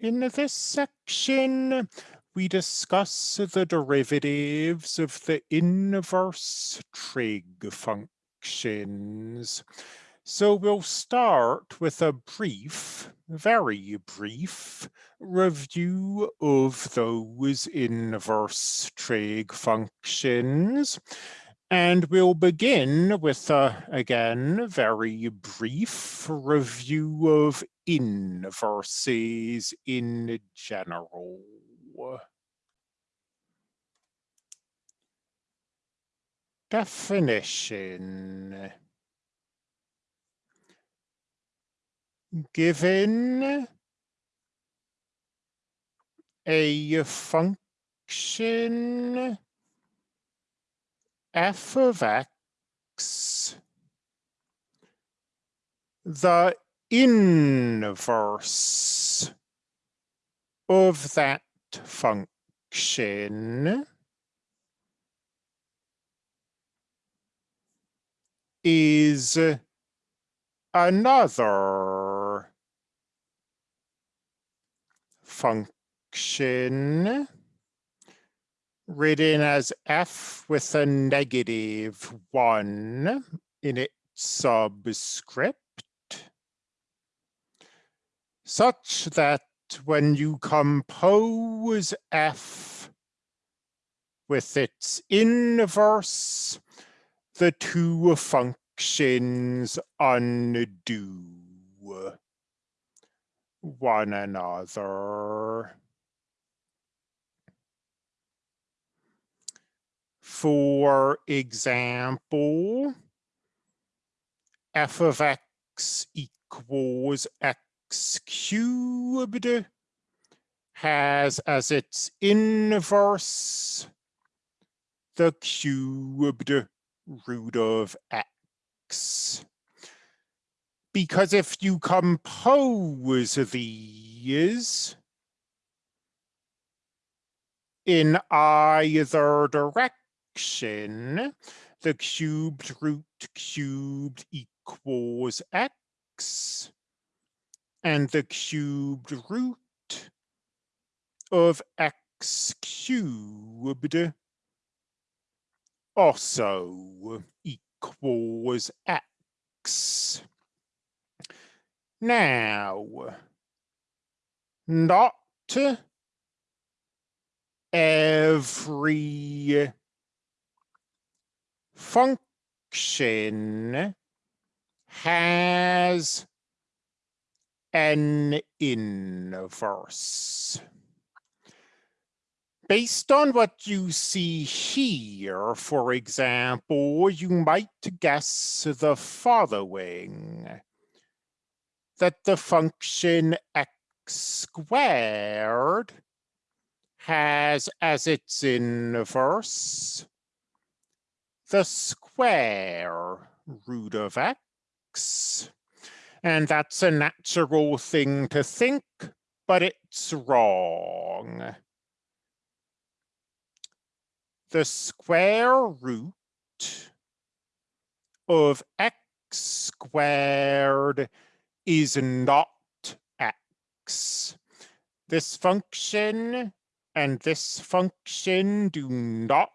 In this section, we discuss the derivatives of the inverse trig functions. So we'll start with a brief, very brief, review of those inverse trig functions. And we'll begin with, a, again, very brief review of inverses in general. Definition. Given a function f of x, the inverse of that function is another function written as f with a negative one in its subscript, such that when you compose f with its inverse, the two functions undo one another. For example, f of x equals x cubed has as its inverse the cubed root of x. Because if you compose these in either direction, the cubed root cubed equals x, and the cubed root of x cubed also equals x. Now, not every function has an inverse. Based on what you see here, for example, you might guess the following. That the function x squared has as its inverse the square root of x. And that's a natural thing to think, but it's wrong. The square root of x squared is not x. This function and this function do not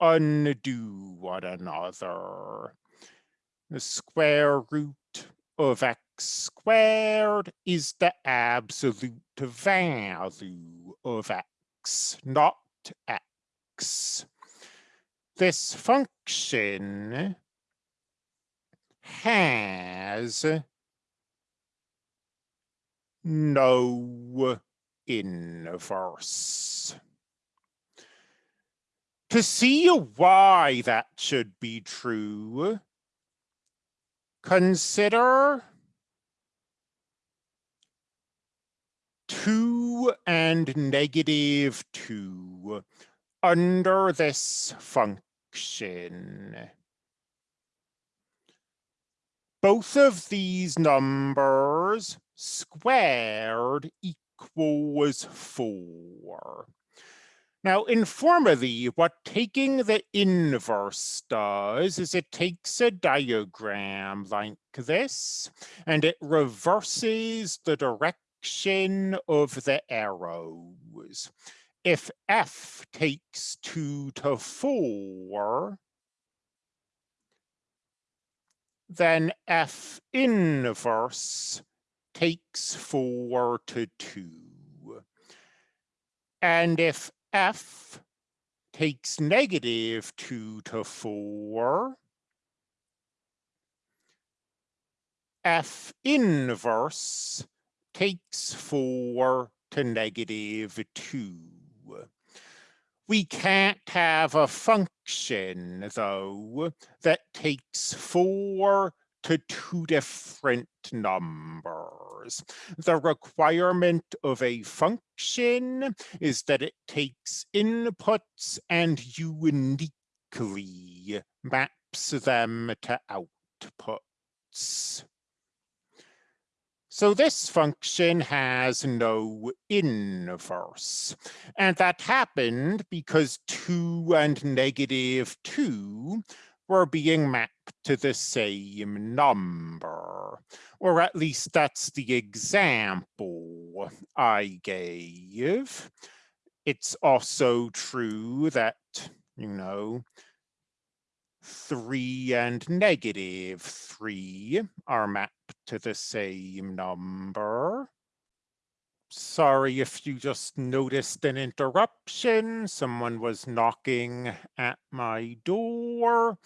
undo one another. The square root of x squared is the absolute value of x, not x. This function has no inverse. To see why that should be true, consider 2 and negative 2 under this function. Both of these numbers squared equals 4. Now, informally, what taking the inverse does is it takes a diagram like this, and it reverses the direction of the arrows. If f takes 2 to 4, then f inverse takes 4 to 2. And if f takes negative 2 to 4, f inverse takes 4 to negative 2. We can't have a function, though, that takes 4 to two different numbers. The requirement of a function is that it takes inputs and uniquely maps them to outputs. So this function has no inverse. And that happened because 2 and negative 2 were being mapped to the same number. Or at least that's the example I gave. It's also true that, you know, 3 and negative 3 are mapped to the same number. Sorry if you just noticed an interruption. Someone was knocking at my door.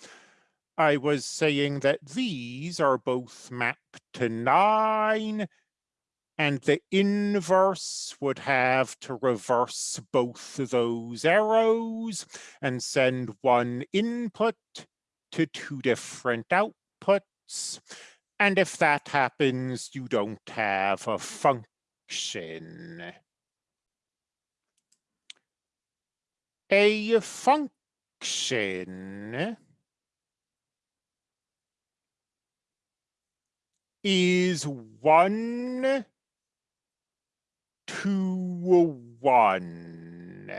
I was saying that these are both mapped to 9 and the inverse would have to reverse both those arrows and send one input to two different outputs. And if that happens, you don't have a function. A function is one to one.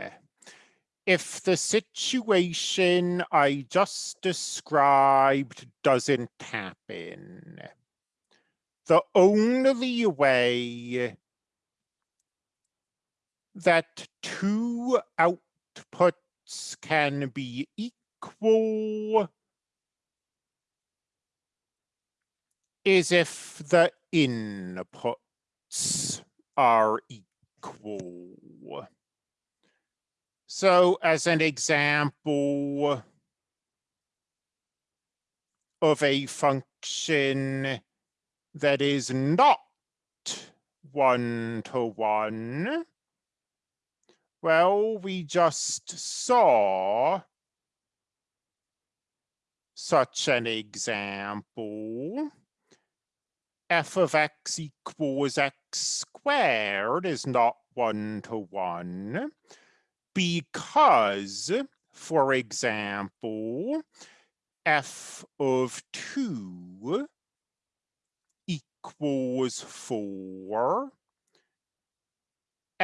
If the situation I just described doesn't happen, the only way that two outputs can be equal is if the inputs are equal. So as an example of a function that is not one to one, well, we just saw such an example. f of x equals x squared is not one to one because, for example, f of 2 equals 4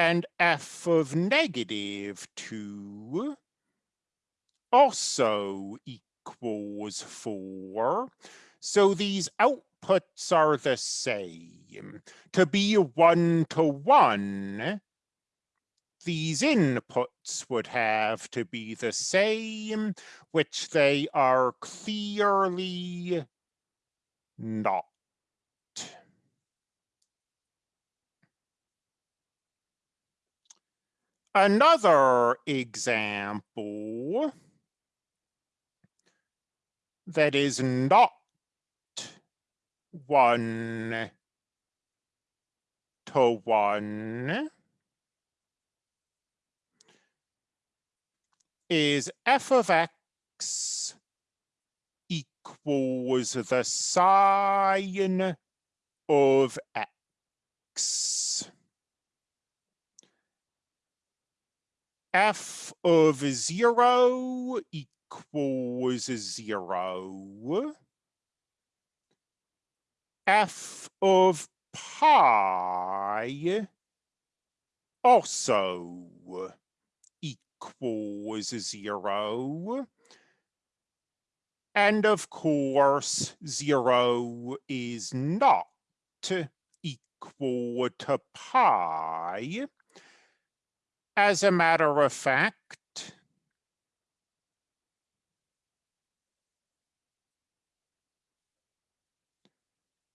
and f of negative 2 also equals 4. So these outputs are the same. To be one-to-one, these inputs would have to be the same, which they are clearly not. Another example that is not one to one is f of x equals the sine of x. f of zero equals zero. f of pi also equals zero. And of course, zero is not equal to pi. As a matter of fact,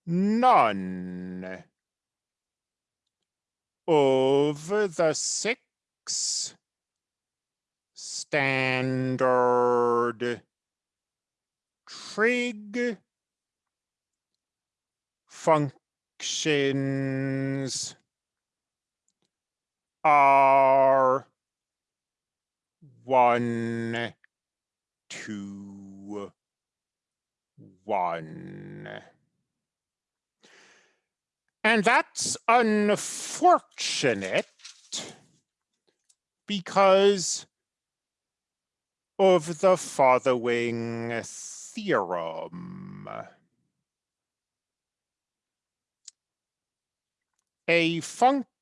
none of the six standard trig functions are one to one. And that's unfortunate because of the following theorem. A function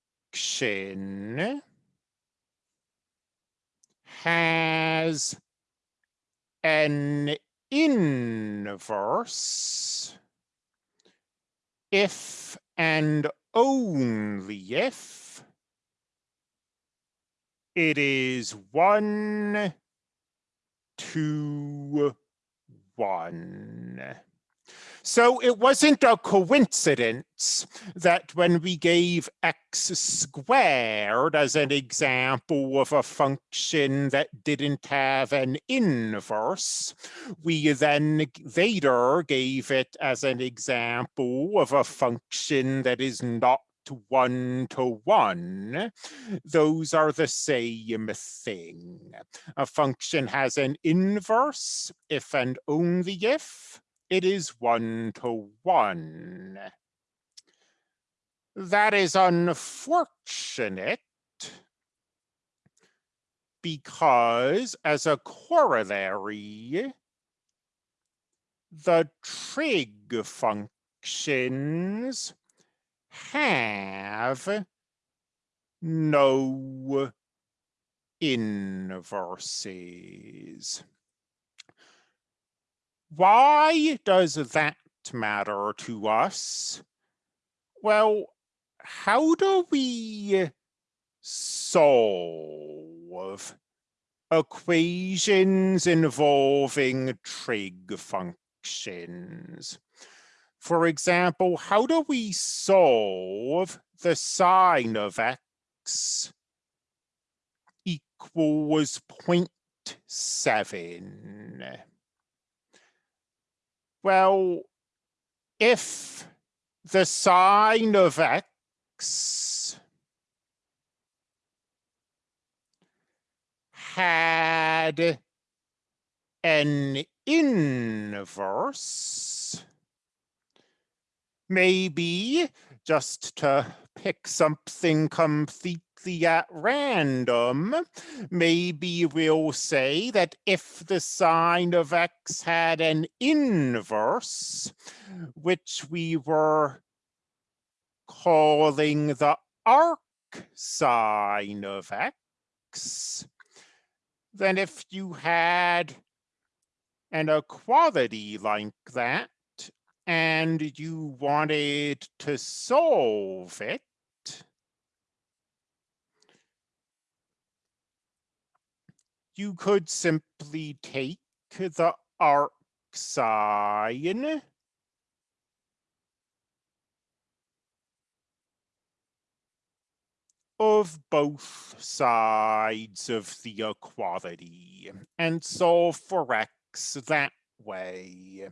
has an inverse if and only if it is one to one. So it wasn't a coincidence that when we gave x squared as an example of a function that didn't have an inverse, we then later gave it as an example of a function that is not one to one, those are the same thing. A function has an inverse if and only if it is one to one. That is unfortunate because as a corollary, the trig functions have no inverses. Why does that matter to us? Well, how do we solve equations involving trig functions? For example, how do we solve the sine of x equals 0.7? Well, if the sine of x had an inverse, maybe just to pick something completely at uh, random, maybe we'll say that if the sine of x had an inverse, which we were calling the arc sine of x, then if you had an equality like that, and you wanted to solve it, you could simply take the arc sine of both sides of the equality and solve for x that way.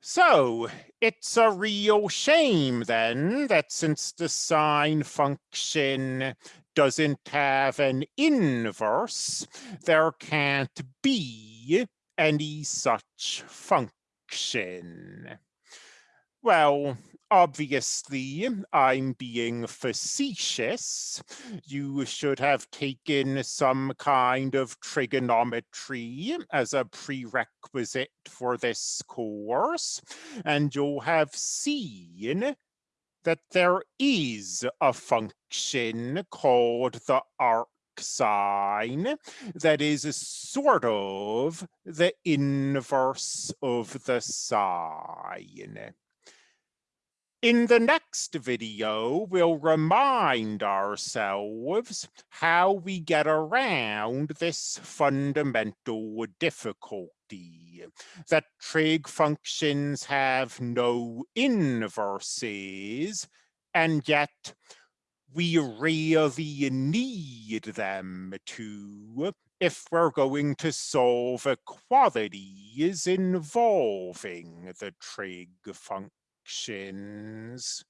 So it's a real shame then that since the sine function doesn't have an inverse, there can't be any such function. Well, obviously, I'm being facetious. You should have taken some kind of trigonometry as a prerequisite for this course, and you'll have seen that there is a function called the arc sine that is sort of the inverse of the sine. In the next video, we'll remind ourselves how we get around this fundamental difficulty, that trig functions have no inverses, and yet we really need them to if we're going to solve equalities involving the trig function actions